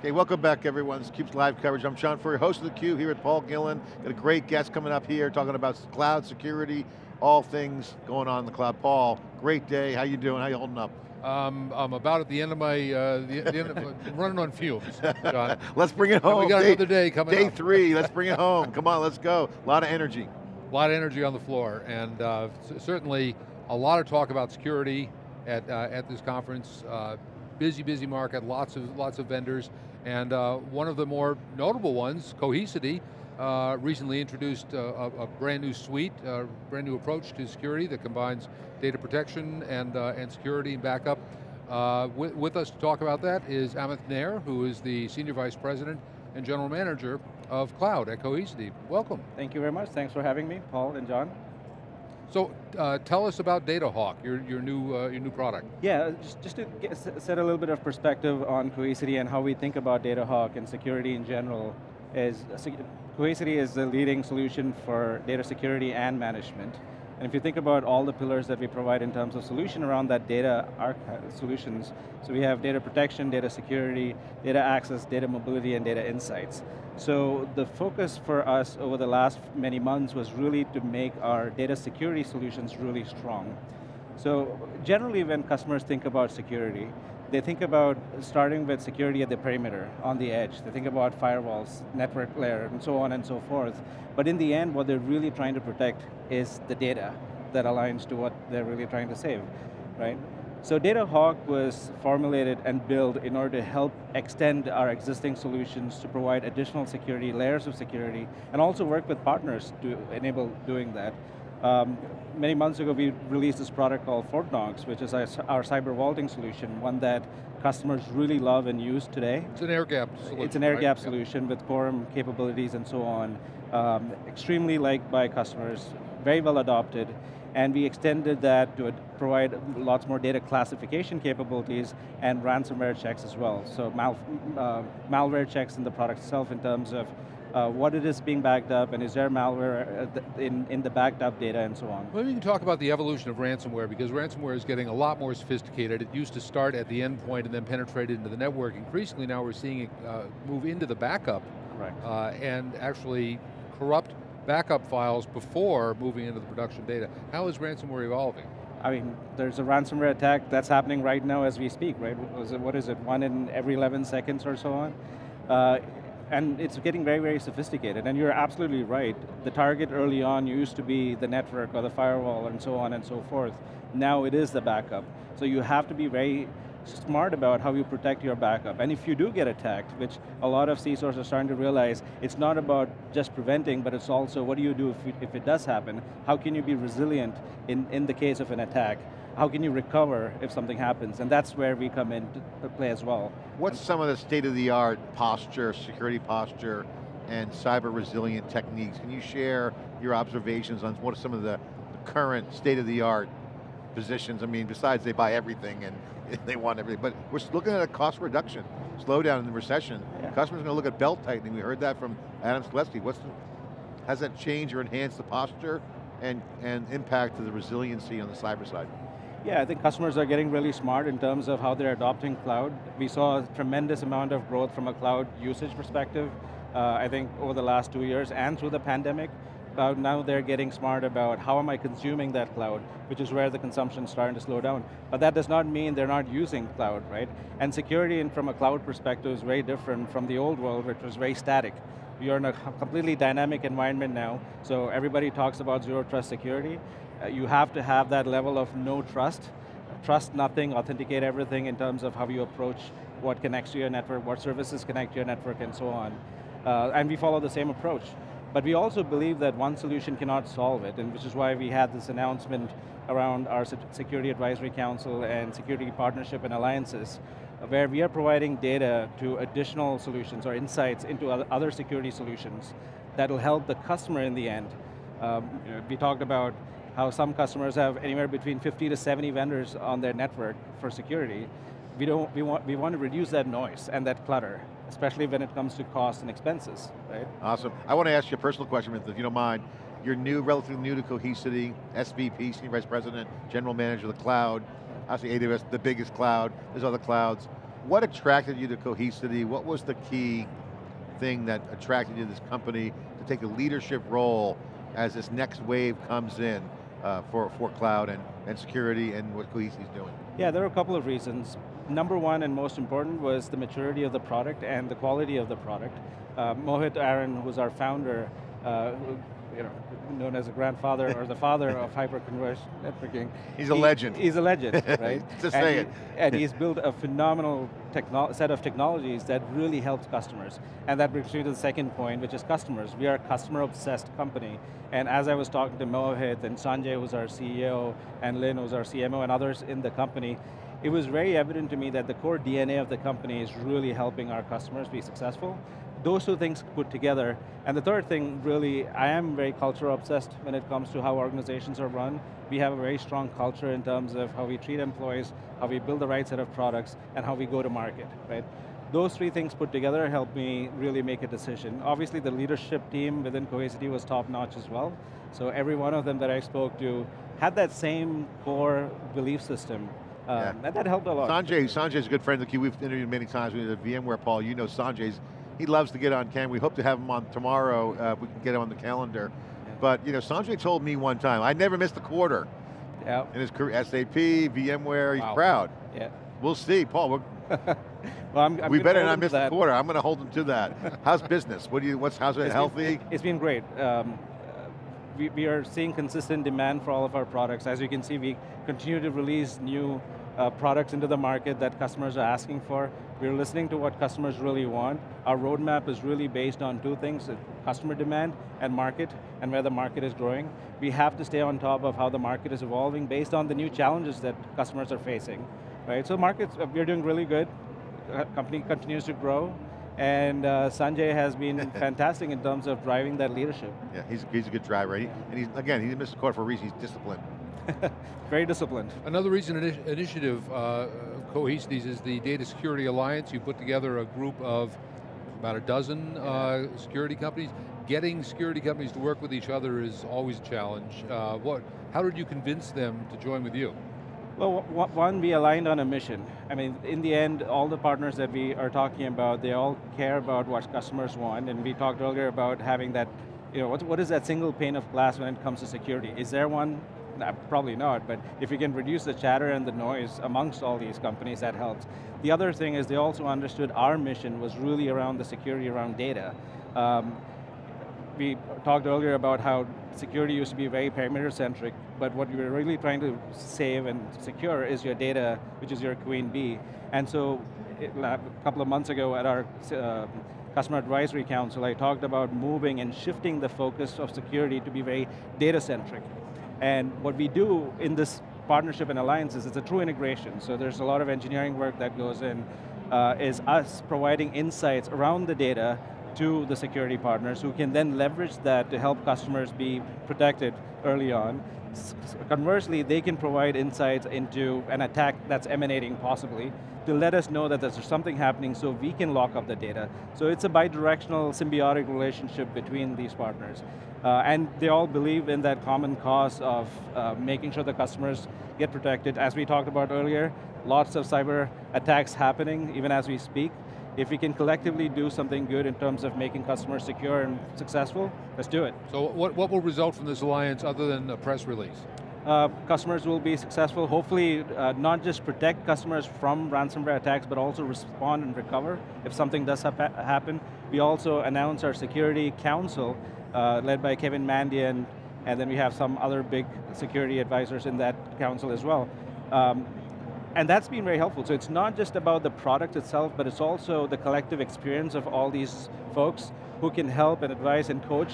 Okay, welcome back everyone. This keeps live coverage. I'm John Furrier, host of theCUBE here at Paul Gillen. Got a great guest coming up here talking about cloud security, all things going on in the cloud. Paul, great day, how you doing, how you holding up? Um, I'm about at the end of my, uh, the, the end of, running on fumes, John. let's bring it home. And we got day, another day coming up. Day up. three, let's bring it home. Come on, let's go. A lot of energy. A lot of energy on the floor, and uh, certainly a lot of talk about security at, uh, at this conference. Uh, busy, busy market, lots of, lots of vendors, and uh, one of the more notable ones, Cohesity, uh, recently introduced uh, a, a, brand new suite, a brand new approach to security that combines data protection and, uh, and security and backup. Uh, with, with, us to talk about that is Amit Nair, who is the Senior Vice President and General Manager of Cloud at Cohesity. Welcome. Thank you very much, thanks for having me, Paul and John. So uh, tell us about DataHawk, your, your, new, uh, your new product. Yeah, just, just to get, set a little bit of perspective on Cohesity and how we think about DataHawk and security in general is, Cohesity is the leading solution for data security and management. And if you think about all the pillars that we provide in terms of solution around that data solutions, so we have data protection, data security, data access, data mobility, and data insights. So the focus for us over the last many months was really to make our data security solutions really strong. So generally when customers think about security, they think about starting with security at the perimeter, on the edge. They think about firewalls, network layer, and so on and so forth. But in the end, what they're really trying to protect is the data that aligns to what they're really trying to save, right? So DataHawk was formulated and built in order to help extend our existing solutions to provide additional security, layers of security, and also work with partners to enable doing that. Um, many months ago, we released this product called FortKnox, which is our, our, cyber vaulting solution, one that customers really love and use today. It's an air gap solution, It's an air right? gap solution with quorum capabilities and so on. Um, extremely liked by customers, very well adopted, and we extended that to provide lots more data classification capabilities and ransomware checks as well. So mal uh, malware checks in the product itself in terms of uh, what it is being backed up, and is there malware uh, in, in the backed up data and so on. Maybe you can talk about the evolution of ransomware, because ransomware is getting a lot more sophisticated. It used to start at the endpoint and then penetrate into the network. Increasingly now we're seeing it uh, move into the backup. Right. Uh, and actually corrupt backup files before moving into the production data. How is ransomware evolving? I mean, there's a ransomware attack that's happening right now as we speak, right? What is it, one in every 11 seconds or so on? Uh, and it's getting very, very sophisticated, and you're absolutely right. The target early on used to be the network or the firewall and so on and so forth. Now it is the backup. So you have to be very smart about how you protect your backup. And if you do get attacked, which a lot of CISOs are starting to realize, it's not about just preventing, but it's also what do you do if, you, if it does happen? How can you be resilient in, in the case of an attack? How can you recover if something happens? And that's where we come in to play as well. What's some of the state-of-the-art posture, security posture, and cyber resilient techniques? Can you share your observations on what are some of the current state-of-the-art positions? I mean, besides they buy everything and they want everything, but we're looking at a cost reduction, slowdown in the recession. Yeah. Customers are going to look at belt tightening. We heard that from Adam Selipsky. What's the, has that changed or enhanced the posture and, and impact to the resiliency on the cyber side? Yeah, I think customers are getting really smart in terms of how they're adopting cloud. We saw a tremendous amount of growth from a cloud usage perspective, uh, I think over the last two years and through the pandemic now they're getting smart about how am I consuming that cloud, which is where the consumption is starting to slow down. But that does not mean they're not using cloud, right? And security from a cloud perspective is very different from the old world, which was very static. You're in a completely dynamic environment now, so everybody talks about zero trust security. Uh, you have to have that level of no trust, trust nothing, authenticate everything in terms of how you approach what connects to your network, what services connect to your network, and so on. Uh, and we follow the same approach. But we also believe that one solution cannot solve it, and which is why we had this announcement around our Security Advisory Council and security partnership and alliances, where we are providing data to additional solutions or insights into other security solutions that will help the customer in the end. Um, we talked about how some customers have anywhere between 50 to 70 vendors on their network for security. We, don't, we, want, we want to reduce that noise and that clutter especially when it comes to costs and expenses, right? Awesome. I want to ask you a personal question, if you don't mind. You're new, relatively new to Cohesity, SVP, Senior Vice President, General Manager of the cloud, obviously AWS, the biggest cloud, there's other clouds. What attracted you to Cohesity? What was the key thing that attracted you to this company to take a leadership role as this next wave comes in uh, for, for cloud and, and security and what Cohesity's doing? Yeah, there are a couple of reasons. Number one and most important was the maturity of the product and the quality of the product. Uh, Mohit Aron, who's our founder, uh, who, you know, known as the grandfather or the father of hyperconverged networking. He's a legend. He's a legend, right? Just and say he, it. and he's built a phenomenal set of technologies that really helps customers. And that brings me to the second point, which is customers. We are a customer-obsessed company. And as I was talking to Mohit and Sanjay, who's our CEO, and Lynn, who's our CMO, and others in the company, it was very evident to me that the core DNA of the company is really helping our customers be successful. Those two things put together. And the third thing, really, I am very culture obsessed when it comes to how organizations are run. We have a very strong culture in terms of how we treat employees, how we build the right set of products, and how we go to market, right? Those three things put together helped me really make a decision. Obviously the leadership team within Cohesity was top notch as well. So every one of them that I spoke to had that same core belief system um, yeah. and that helped a lot. Sanjay, Sanjay's a good friend of the Q. We've interviewed many times. We did VMware, Paul. You know Sanjay's, he loves to get on camera. We hope to have him on tomorrow. Uh, we can get him on the calendar. Yeah. But you know, Sanjay told me one time, I never missed a quarter. Yeah. In his career, SAP, VMware, he's wow. proud. Yeah. We'll see, Paul. well, I'm, I'm we better not miss the quarter. I'm going to hold him to that. how's business? What do you? What's how's it it's healthy? Been, it's been great. Um, we, we are seeing consistent demand for all of our products. As you can see, we continue to release new uh, products into the market that customers are asking for. We're listening to what customers really want. Our roadmap is really based on two things, uh, customer demand and market, and where the market is growing. We have to stay on top of how the market is evolving based on the new challenges that customers are facing. Right, so markets, uh, we're doing really good. Uh, company continues to grow, and uh, Sanjay has been fantastic in terms of driving that leadership. Yeah, he's, he's a good driver. He, and he's, again, he missed the quarter for a reason, he's disciplined. Very disciplined. Another recent initi initiative uh, Cohesity's is the Data Security Alliance. You put together a group of about a dozen uh, security companies. Getting security companies to work with each other is always a challenge. Uh, what, how did you convince them to join with you? Well, one, we aligned on a mission. I mean, in the end, all the partners that we are talking about, they all care about what customers want, and we talked earlier about having that, you know, what, what is that single pane of glass when it comes to security? Is there one probably not, but if you can reduce the chatter and the noise amongst all these companies, that helps. The other thing is they also understood our mission was really around the security around data. Um, we talked earlier about how security used to be very perimeter-centric, but what we're really trying to save and secure is your data, which is your queen bee. And so, it, a couple of months ago at our uh, Customer Advisory Council, I talked about moving and shifting the focus of security to be very data-centric. And what we do in this partnership and alliances is a true integration. So there's a lot of engineering work that goes in, uh, is us providing insights around the data to the security partners who can then leverage that to help customers be protected early on. Conversely, they can provide insights into an attack that's emanating possibly to let us know that there's something happening so we can lock up the data. So it's a bidirectional symbiotic relationship between these partners. Uh, and they all believe in that common cause of uh, making sure the customers get protected. As we talked about earlier, lots of cyber attacks happening even as we speak. If we can collectively do something good in terms of making customers secure and successful, let's do it. So what, what will result from this alliance other than a press release? Uh, customers will be successful, hopefully uh, not just protect customers from ransomware attacks, but also respond and recover if something does happen. We also announce our security council, uh, led by Kevin Mandia, and then we have some other big security advisors in that council as well. Um, and that's been very helpful. So it's not just about the product itself, but it's also the collective experience of all these folks who can help and advise and coach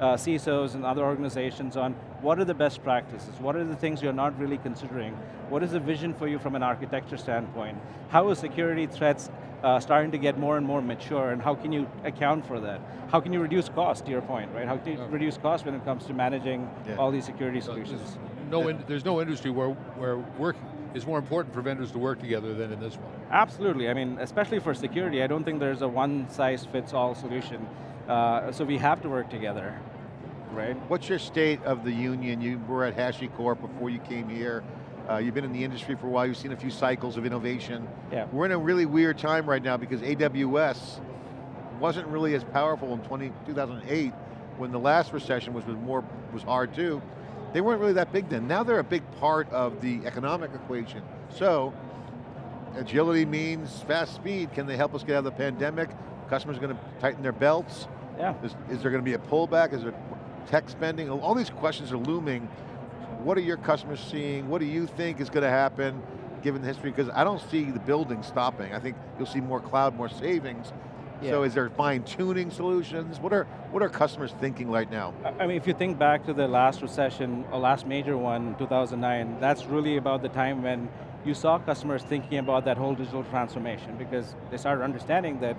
uh, CISOs and other organizations on what are the best practices, what are the things you're not really considering, what is the vision for you from an architecture standpoint, how are security threats uh, starting to get more and more mature, and how can you account for that? How can you reduce cost, to your point, right? How can you reduce cost when it comes to managing yeah. all these security solutions? There's no, in, there's no industry where, where work is more important for vendors to work together than in this one. Absolutely, I mean, especially for security, I don't think there's a one-size-fits-all solution. Uh, so we have to work together, right? What's your state of the union? You were at HashiCorp before you came here. Uh, you've been in the industry for a while, you've seen a few cycles of innovation. Yeah. We're in a really weird time right now because AWS wasn't really as powerful in 20, 2008 when the last recession was, was more was hard too. They weren't really that big then. Now they're a big part of the economic equation. So, agility means fast speed. Can they help us get out of the pandemic? Customers are going to tighten their belts? Yeah. Is, is there going to be a pullback? Is there tech spending? All these questions are looming. What are your customers seeing? What do you think is going to happen given the history? Because I don't see the building stopping. I think you'll see more cloud, more savings. Yeah. So is there fine tuning solutions? What are, what are customers thinking right now? I mean, if you think back to the last recession, or last major one, 2009, that's really about the time when you saw customers thinking about that whole digital transformation because they started understanding that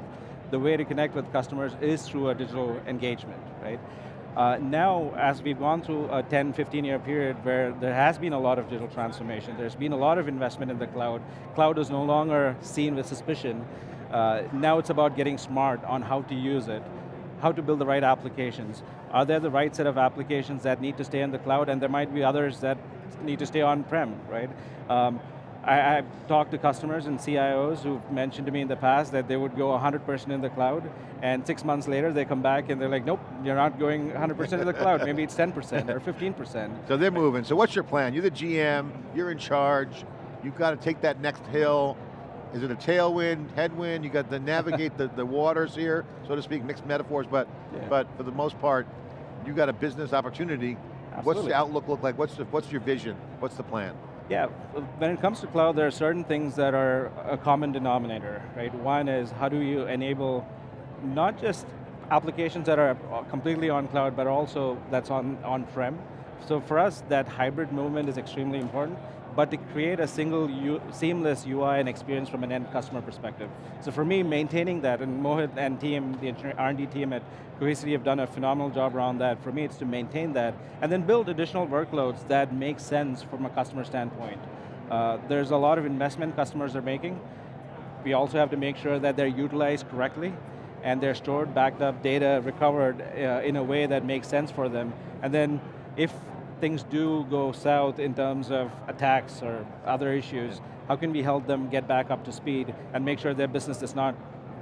the way to connect with customers is through a digital engagement, right? Uh, now, as we've gone through a 10, 15 year period where there has been a lot of digital transformation, there's been a lot of investment in the cloud, cloud is no longer seen with suspicion, uh, now it's about getting smart on how to use it, how to build the right applications. Are there the right set of applications that need to stay in the cloud and there might be others that need to stay on-prem, right? Um, I, have talked to customers and CIOs who've mentioned to me in the past that they would go 100% in the cloud, and six months later they come back and they're like, nope, you're not going 100% in the cloud, maybe it's 10% or 15%. So they're moving, so what's your plan? You're the GM, you're in charge, you've got to take that next hill, is it a tailwind, headwind? You got to navigate the, the waters here, so to speak, mixed metaphors, but, Yeah. but for the most part, you got a business opportunity. What's the outlook look like? What's, the, what's your vision? What's the plan? Yeah, when it comes to cloud, there are certain things that are a common denominator, right? One is how do you enable not just applications that are completely on cloud, but also that's on on-prem. So for us, that hybrid movement is extremely important, but to create a single seamless UI and experience from an end customer perspective. So for me, maintaining that, and Mohit and team, the R&D team at Cohesity have done a phenomenal job around that. For me, it's to maintain that, and then build additional workloads that make sense from a customer standpoint. Uh, there's a lot of investment customers are making. We also have to make sure that they're utilized correctly, and they're stored, backed up, data recovered uh, in a way that makes sense for them. And then if things do go south in terms of attacks or other issues, how can we help them get back up to speed and make sure their business does not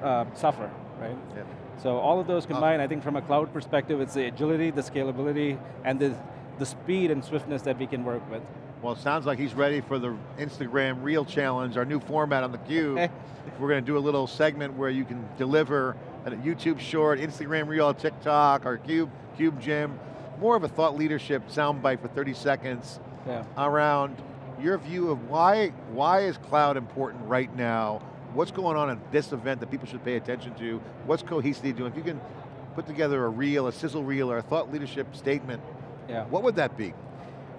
uh, suffer, right? Yeah. So all of those combined, I think from a cloud perspective, it's the agility, the scalability, and the, the speed and swiftness that we can work with. Well, it sounds like he's ready for the Instagram Reel Challenge, our new format on theCUBE. We're going to do a little segment where you can deliver a YouTube short, Instagram Reel, TikTok, our Cube, Cube Gym, more of a thought leadership soundbite for 30 seconds Yeah. around your view of why, why is cloud important right now? What's going on at this event that people should pay attention to? What's Cohesity doing? If you can put together a reel, a sizzle reel, or a thought leadership statement, Yeah. what would that be?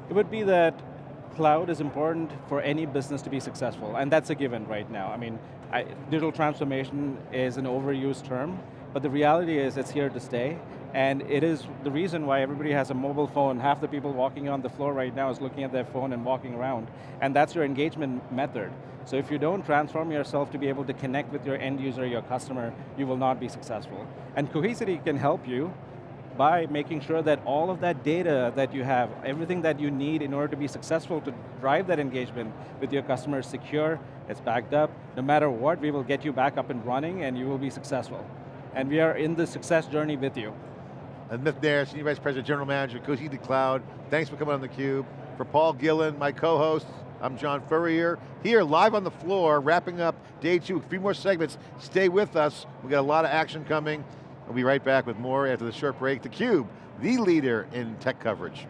It would be that cloud is important for any business to be successful, and that's a given right now. I mean, I, digital transformation is an overused term, but the reality is it's here to stay, and it is the reason why everybody has a mobile phone. Half the people walking on the floor right now is looking at their phone and walking around, and that's your engagement method. So if you don't transform yourself to be able to connect with your end user, your customer, you will not be successful. And Cohesity can help you by making sure that all of that data that you have, everything that you need in order to be successful to drive that engagement with your customers secure, it's backed up, no matter what, we will get you back up and running and you will be successful. And we are in the success journey with you. And Nair, Senior Vice President, General Manager, Cohesity Cloud. Thanks for coming on theCUBE. For Paul Gillen, my co-host, I'm John Furrier, here live on the floor, wrapping up day two, three more segments. Stay with us, we got a lot of action coming. We'll be right back with more after the short break. theCUBE, the leader in tech coverage.